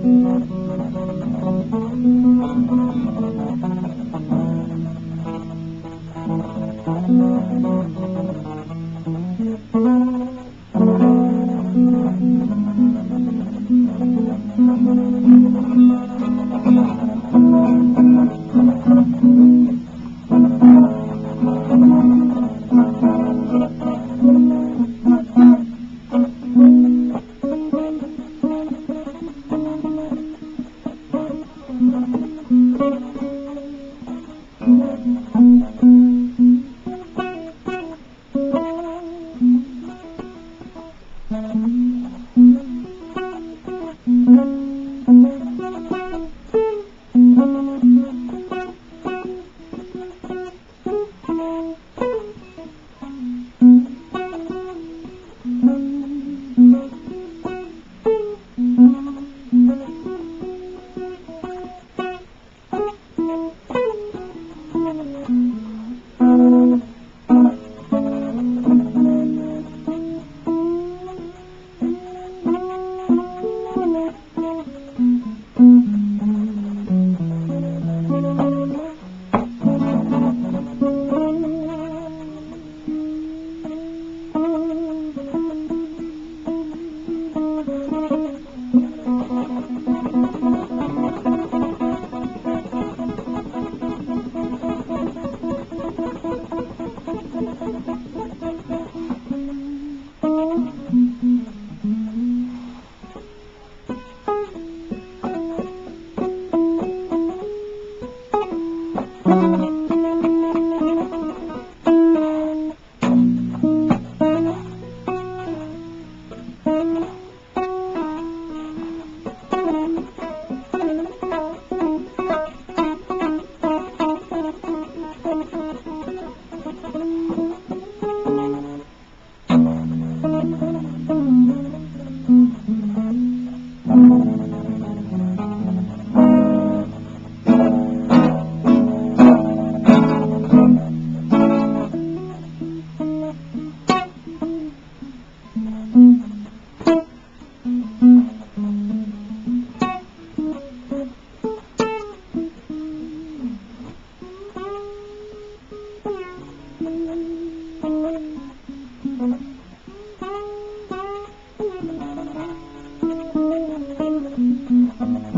Thank you. permanent.